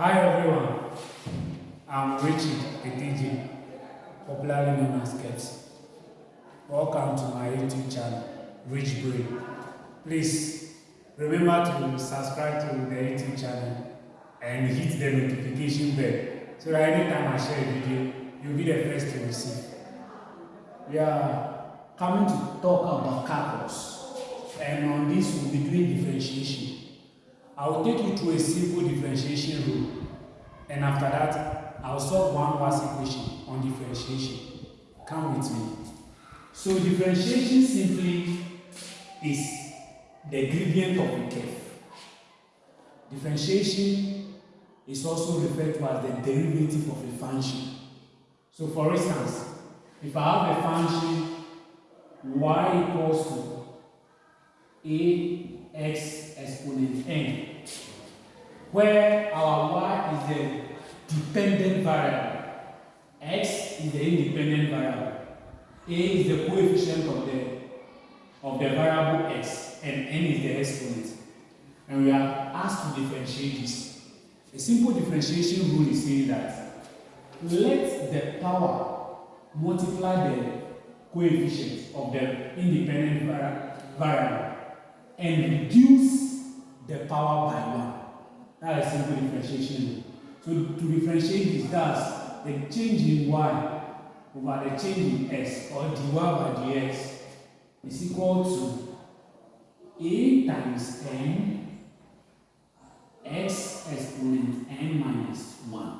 Hi everyone, I'm Richard Etiji, popularly known as Keps. Welcome to my YouTube channel, Rich Brain. Please remember to subscribe to the YouTube channel and hit the notification bell so that anytime I share a video, you'll be the first to receive. We are coming to talk about calculus and on this we'll be doing differentiation. I will take you through a simple differentiation rule and after that I'll solve one last equation on differentiation. Come with me. So differentiation simply is the gradient of a curve. Differentiation is also referred to as the derivative of a function. So for instance, if I have a function y equals to ax exponent n, where our y is the dependent variable, x is the independent variable, a is the coefficient of the of the variable x, and n is the exponent. And we are asked to differentiate this. A simple differentiation rule is saying that let the power multiply the coefficient of the independent variable and reduce the power by 1. That is simple differentiation. So to differentiate this, that's the change in y over the change in x or dy by dx is equal to a times n x exponent n minus 1.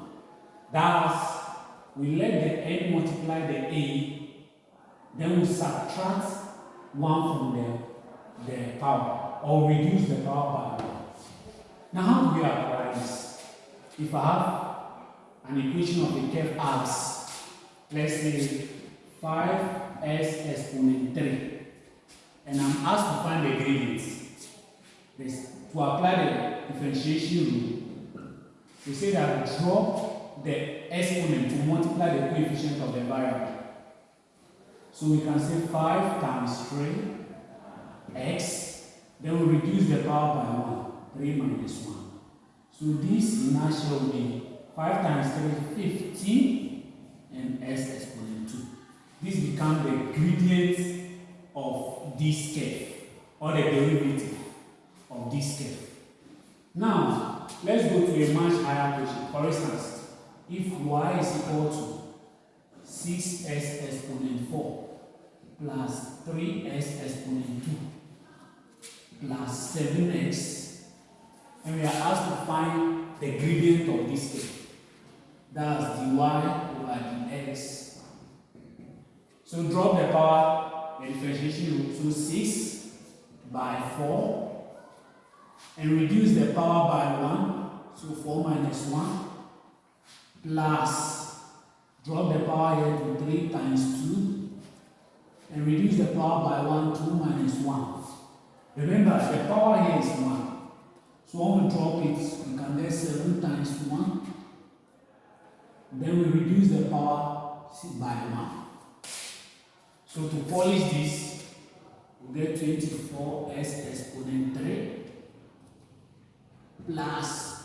Thus, we let the n multiply the a, then we subtract 1 from the, the power or reduce the power by 1. Now, how do we apply this? If I have an equation of the curve as, let's say 5s exponent 3, and I'm asked to find the gradient, to apply the differentiation rule, we say that we drop the exponent to multiply the coefficient of the variable. So we can say 5 times 3 x, then we reduce the power by 1. 3 minus 1. So this inertia will be 5 times 3, 15, and s exponent 2. This becomes the gradient of this curve, or the derivative of this curve. Now, let's go to a much higher question. For instance, if y is equal to 6s exponent 4 plus 3s exponent 2 plus 7x and we are asked to find the gradient of this curve. That's dy over dx. So drop the power, the differentiation rule, so 6 by 4, and reduce the power by 1, so 4 minus 1, plus, drop the power here to 3 times 2, and reduce the power by 1, 2 minus 1. Remember, the power here is 1. So drop it, we can get 7 times 1. Then we reduce the power by 1. So to polish this, we get 24s exponent 3 plus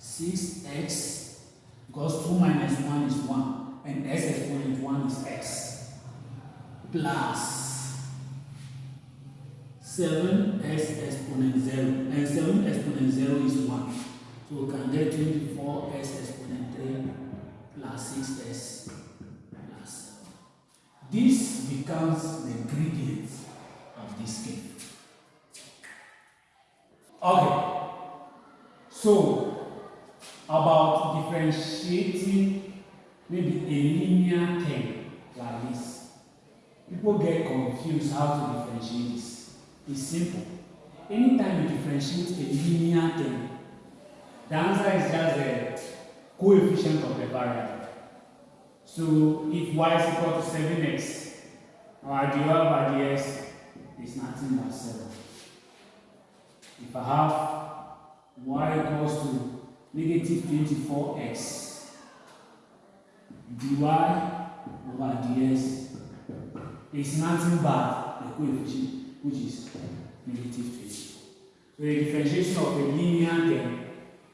6x because 2 minus 1 is 1 and s exponent 1 is x plus 7s exponent 0 and 7 exponent 0 is 1 so we can get 24s exponent 3 plus 6s plus 7 this becomes the gradient of this curve okay. So about differentiating maybe a linear term like this people get confused how to differentiate this is simple. Anytime you differentiate a linear term, the answer is just the coefficient of the variable. So if y is equal to 7x, our dy by dx is nothing but 7. If I have y equals to negative 24x, dy over dx is nothing but the coefficient which is negative 20. So the differentiation of a linear term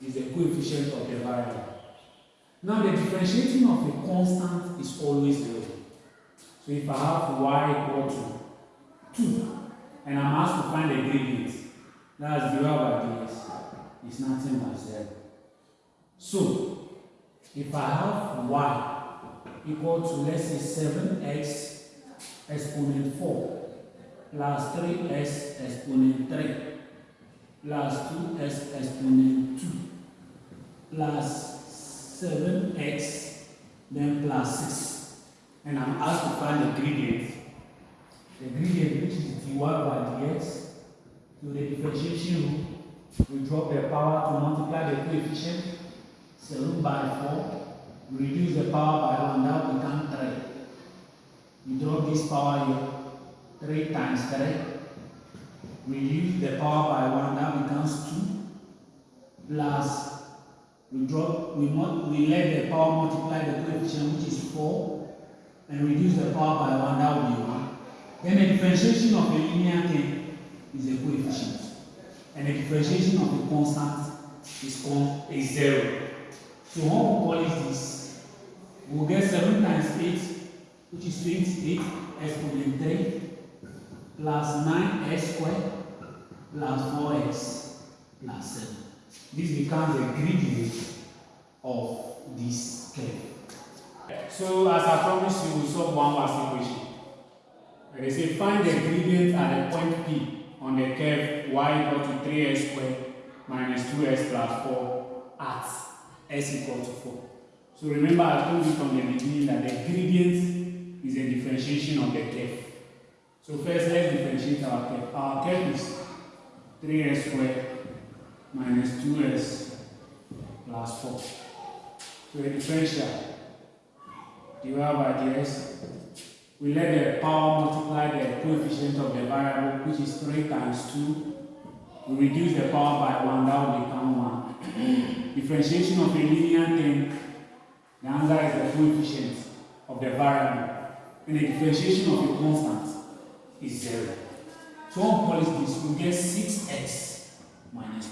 is the coefficient of the variable. Now the differentiating of a constant is always zero. So if I have y equal to 2 and I'm asked to find the gradient, that's dy by dx, it's nothing but 0. So if I have y equal to let's say 7x exponent 4 plus 3x exponent 3 plus 2x exponent 2 plus 7x then plus 6 and I'm asked to find the gradient. The gradient which is dy by dx to the differentiation rule we drop the power to multiply the coefficient. 7 by 4 we reduce the power by 1 that become 3 we drop this power here 3 times 3 we use the power by 1 that becomes 2 plus we drop we we let the power multiply the coefficient which is 4 and reduce the power by 1 that will be 1 then the differentiation of a linear thing is a coefficient and the differentiation of a constant is called a 0 so when we polish this we will get 7 times 8 which is 28 exponent 3 plus 9x squared plus 4x plus 7. This becomes the gradient of this curve. So as I promised you, we solve one last equation. They say find the gradient at the point P on the curve y equal to 3x squared minus 2x plus 4 at s equal to 4. So remember I told you from the beginning that the gradient is a differentiation of the curve. So first let's differentiate our curve. Our curve is 3s squared minus 2s plus 4. So a differential uh, divided by dx. We let the power multiply the coefficient of the variable which is 3 times 2. We reduce the power by 1, that will become 1. Differentiation of a linear thing, the answer is the coefficient of the variable. And the differentiation of a constant is 0. So on polish this, we get 6x minus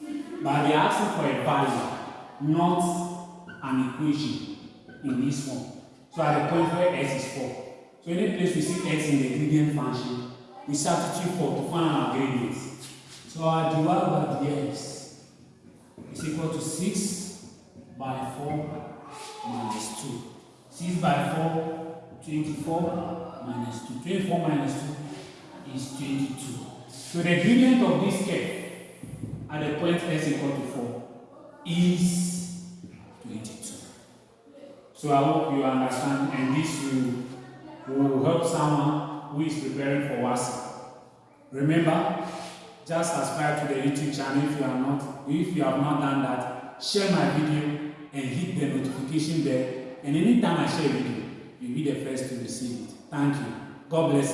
2. But they are asking for a value, not an equation in this form. So at the point where x is 4. So any place we see x in the gradient function, we substitute 4 to find our gradient. So our dy by dx is equal to 6 by 4 minus 2. 6 by 4, 24 minus 2. 24 minus 2 is 22. So the gradient of this curve at the point s equal to 4 is 22. So I hope you understand and this will, will help someone who is preparing for WASSCE. Remember, just subscribe to the YouTube channel if you are not, if you have not done that, share my video and hit the notification bell and anytime I share a video, you'll be the first to receive it. Thank you. God bless